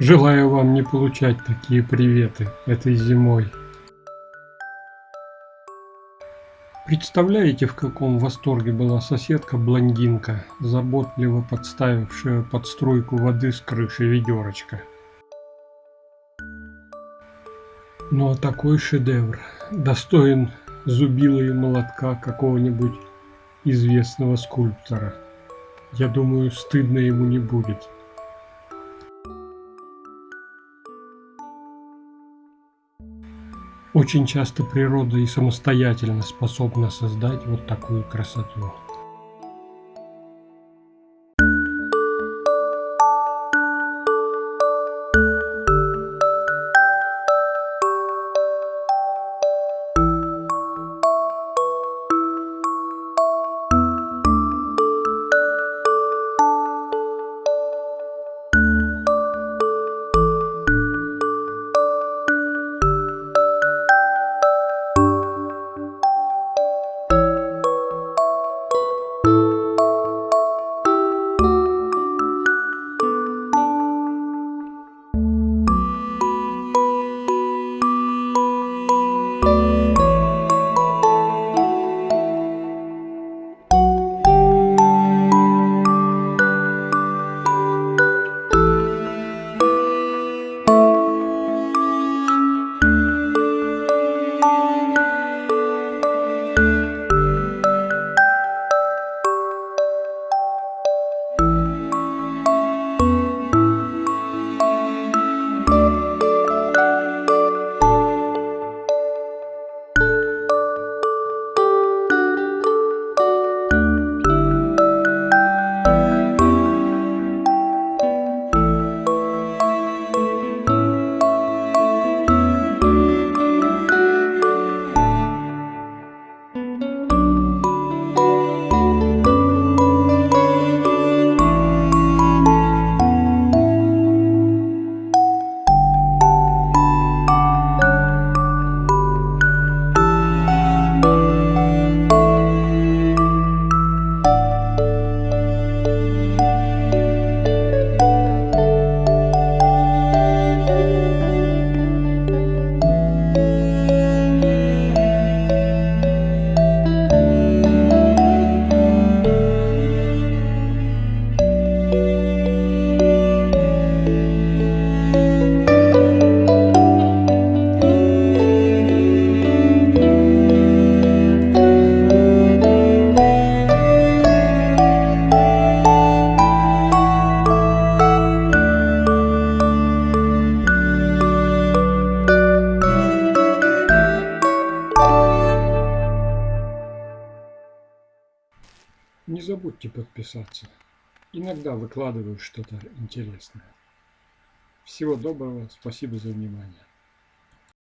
Желаю вам не получать такие приветы этой зимой. Представляете, в каком восторге была соседка-блондинка, заботливо подставившая под струйку воды с крыши ведерочка. Ну а такой шедевр достоин зубила и молотка какого-нибудь известного скульптора. Я думаю, стыдно ему не будет. Очень часто природа и самостоятельно способна создать вот такую красоту. Не забудьте подписаться. Иногда выкладываю что-то интересное. Всего доброго, спасибо за внимание.